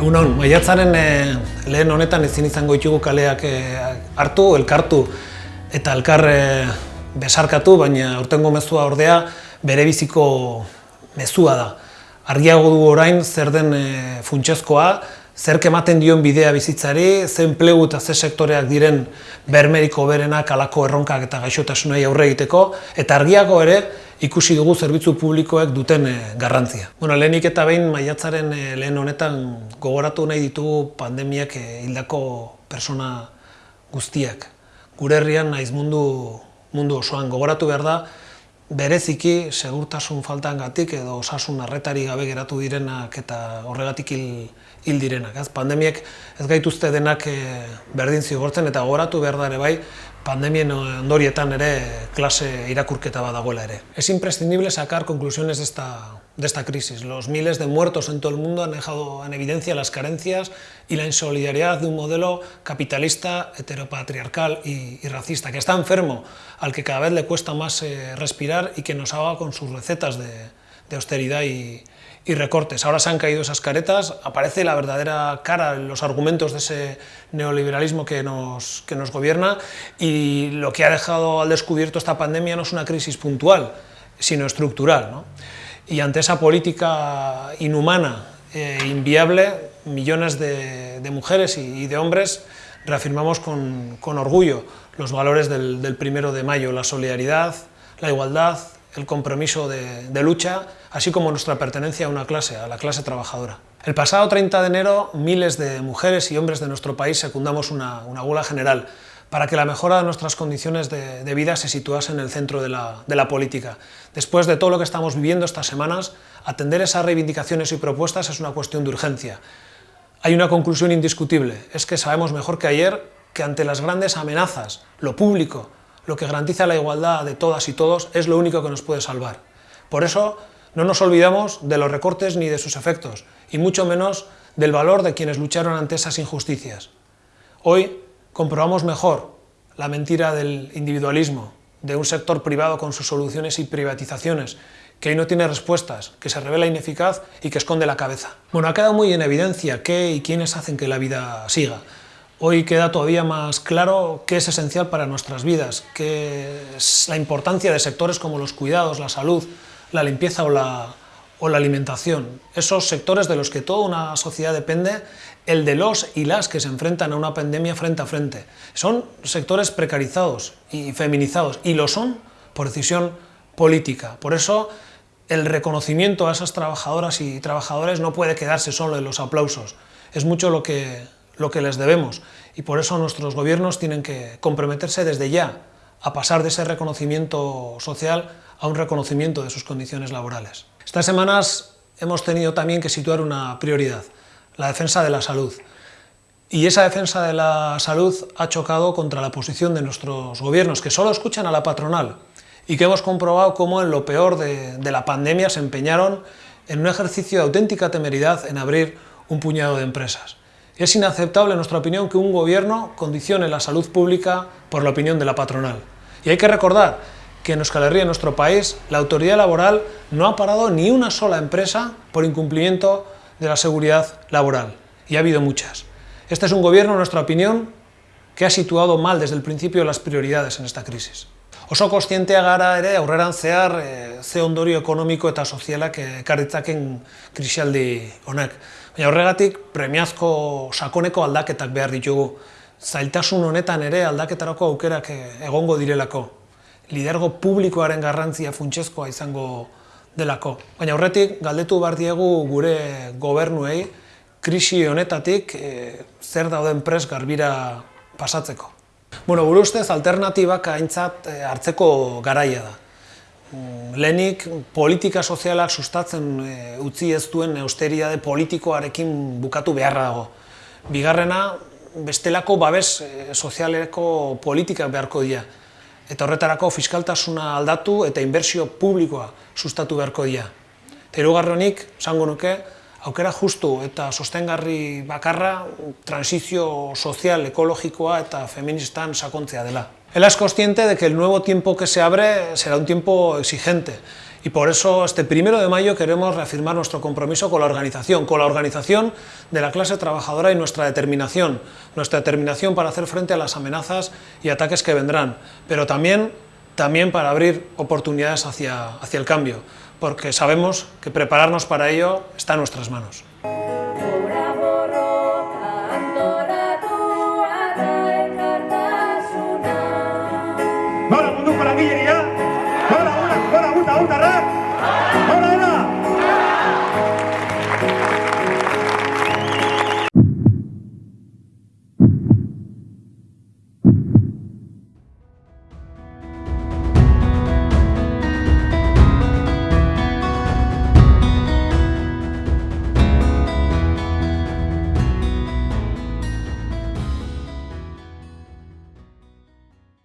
Egunon, maiatzaren e, lehen honetan ezin izango ditugu kaleak e, hartu, elkartu eta elkar e, besarkatu, baina urtengo mezua ordea bere biziko mezua da. Argiago du orain zer den e, funtsezkoa, zer ematen dion bidea bizitzari, ze enplegu eta ze sektoreak diren bermeriko berenak alako erronkak eta gaixotasunei aurre egiteko, eta argiago ere ikusi dugu zerbitzu publikoek duten e, garrantzia. Bueno, lehenik eta behin maiatzaren e, lehen honetan gogoratu nahi ditugu pandemiak e, hildako persona guztiak. Gure herrian naiz mundu, mundu osoan gogoratu behar da, bereziki segurtasun faltan gatik edo osasun arretari gabe geratu direnak eta horregatik hil, hil direnak. Ez? Pandemiek ez gaituzte denak e, berdin zigortzen eta gogoratu behar da ere bai pandemien ondorietan ere klase irakurketa badagoela ere. Es imprescindible sacar conclusiones de esta, de esta crisis. Los miles de muertos en todo el mundo han dejado en evidencia las carencias y la insolidaridad de un modelo capitalista, heteropatriarcal y, y racista, que está enfermo, al que cada vez le cuesta más eh, respirar y que nos haga con sus recetas de, de austeridad y, recortes. Ahora se han caído esas caretas, aparece la verdadera cara los argumentos de ese neoliberalismo que nos, que nos gobierna y lo que ha dejado al descubierto esta pandemia no es una crisis puntual, sino estructural. ¿no? Y ante esa política inhumana e inviable, millones de, mujeres y, de hombres reafirmamos con, con orgullo los valores del primero de mayo, la solidaridad, la igualdad, el compromiso de, lucha, así como nuestra pertenencia a una clase, a la clase trabajadora. El pasado 30 de enero, miles de mujeres y hombres de nuestro país secundamos una, una gula general para que la mejora de nuestras condiciones de, de vida se situase en el centro de la, de la, política. Después de todo lo que estamos viviendo estas semanas, atender esas reivindicaciones y propuestas es una cuestión de urgencia. Hay una conclusión indiscutible, es que sabemos mejor que ayer que ante las grandes amenazas, lo público, lo que garantiza la igualdad de todas y todos es lo único que nos puede salvar. Por eso no nos olvidamos de los recortes ni de sus efectos, y mucho menos del valor de quienes lucharon ante esas injusticias. Hoy comprobamos mejor la mentira del individualismo, de un sector privado con sus soluciones y privatizaciones, que hoy no tiene respuestas, que se revela ineficaz y que esconde la cabeza. Bueno, ha quedado muy en evidencia qué y quiénes hacen que la vida siga. Hoy queda todavía más claro qué es esencial para nuestras vidas, qué es la importancia de sectores como los cuidados, la salud, la limpieza o la, o la alimentación. Esos sectores de los que toda una sociedad depende, el de los y las que se enfrentan a una pandemia frente a frente. Son sectores precarizados y feminizados, y lo son por decisión política. Por eso el reconocimiento a esas trabajadoras y trabajadores no puede quedarse solo en los aplausos. Es mucho lo que lo que les debemos y por eso nuestros gobiernos tienen que comprometerse desde ya a pasar de ese reconocimiento social a un reconocimiento de sus condiciones laborales. Estas semanas hemos tenido también que situar una prioridad, la defensa de la salud. Y esa defensa de la salud ha chocado contra la posición de nuestros gobiernos, que solo escuchan a la patronal, y que hemos comprobado cómo en lo peor de, de la pandemia se empeñaron en un ejercicio de auténtica temeridad en abrir un puñado de empresas. Es inaceptable, en nuestra opinión, que un gobierno condicione la salud pública por la opinión de la patronal. Y hay que recordar que en Euskal Herria, en nuestro país, la autoridad laboral no ha parado ni una sola empresa por incumplimiento de la seguridad laboral. Y ha habido muchas. Este es un gobierno, en nuestra opinión, que ha situado mal desde el principio las prioridades en esta crisis. Oso kostientea gara ere aurreran zehar e, ze ondorio ekonomiko eta sozialak ekarritzaken krisialdi honek. Baina horregatik premiazko sakoneko aldaketak behar ditugu. Zailtasun honetan ere aldaketarako aukerak egongo direlako. Lidergo publikoaren garrantzia funtsezkoa izango delako. Baina horretik galdetu behar diegu gure gobernuei krisi honetatik e, zer dauden pres garbira pasatzeko. Bueno, gure ustez alternatibak aintzat hartzeko garaia da. Mm, lehenik politika sozialak sustatzen e, utzi ez duen austeriade politikoarekin bukatu beharra dago. Bigarrena, bestelako babes e, sozialeko politikak beharko dira. Eta horretarako fiskaltasuna aldatu eta inbertsio publikoa sustatu beharko dira. Terugarronik, zango nuke, aukera justu eta sostengarri bakarra transizio sozial, ekologikoa eta feministan sakontzea dela. Él es consciente de que el nuevo tiempo que se abre será un tiempo exigente Y por eso este primero de mayo queremos reafirmar nuestro compromiso con la organización, con la organización de la clase trabajadora y nuestra determinación, nuestra determinación para hacer frente a las amenazas y ataques que vendrán, pero también, también para abrir oportunidades hacia, hacia el cambio, porque sabemos que prepararnos para ello está en nuestras manos.